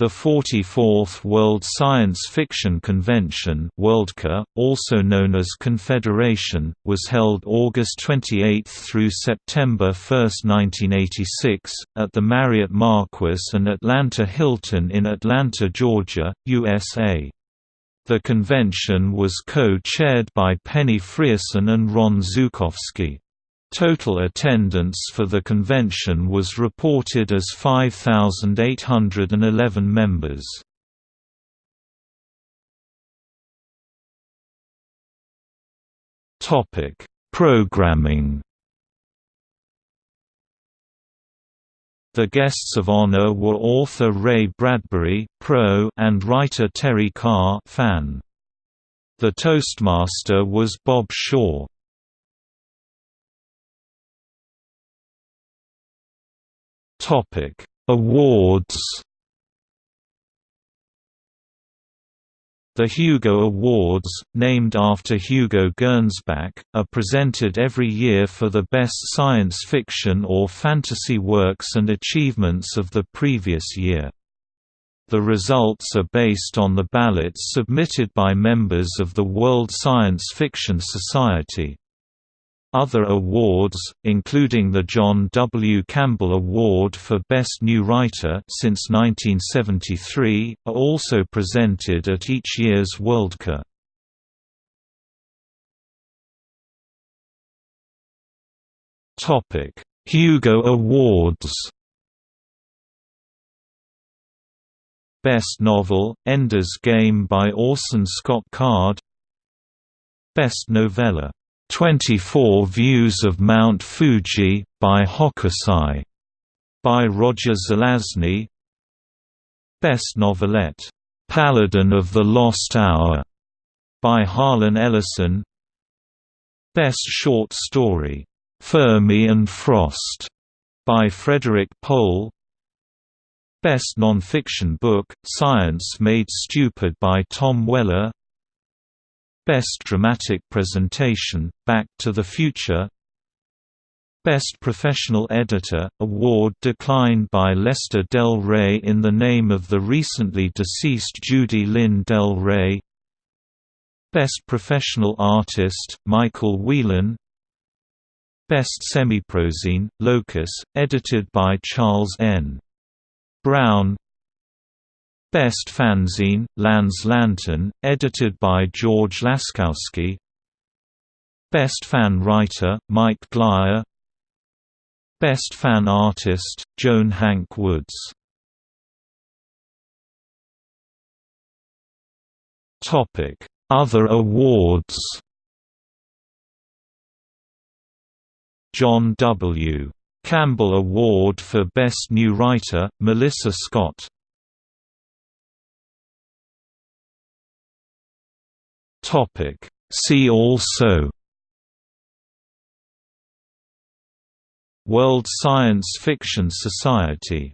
The 44th World Science Fiction Convention Worldcon, also known as Confederation, was held August 28 through September 1, 1986, at the Marriott Marquis and Atlanta Hilton in Atlanta, Georgia, USA. The convention was co-chaired by Penny Frierson and Ron Zukowski. Total attendance for the convention was reported as 5,811 members. Topic: Programming. The guests of honor were author Ray Bradbury pro and writer Terry Carr fan. The Toastmaster was Bob Shaw. Topic: Awards. The Hugo Awards, named after Hugo Gernsback, are presented every year for the best science fiction or fantasy works and achievements of the previous year. The results are based on the ballots submitted by members of the World Science Fiction Society. Other awards, including the John W. Campbell Award for Best New Writer since 1973, are also presented at each year's Worldcon. Topic: Hugo Awards. Best Novel: Ender's Game by Orson Scott Card. Best Novella 24 Views of Mount Fuji, by Hokusai, by Roger Zelazny. Best Novelette, "'Paladin of the Lost Hour' by Harlan Ellison. Best Short Story, "'Fermi and Frost' by Frederik Pohl. Best Non-Fiction Book, Science Made Stupid by Tom Weller Best Dramatic Presentation, Back to the Future Best Professional Editor, award declined by Lester Del Rey in the name of the recently deceased Judy Lynn Del Rey Best Professional Artist, Michael Whelan Best Semiprozine, Locus, edited by Charles N. Brown Best Fanzine, Lan's Lantern, edited by George Laskowski. Best Fan Writer, Mike Glyer. Best Fan Artist, Joan Hank Woods. Other awards John W. Campbell Award for Best New Writer, Melissa Scott Topic. See also World Science Fiction Society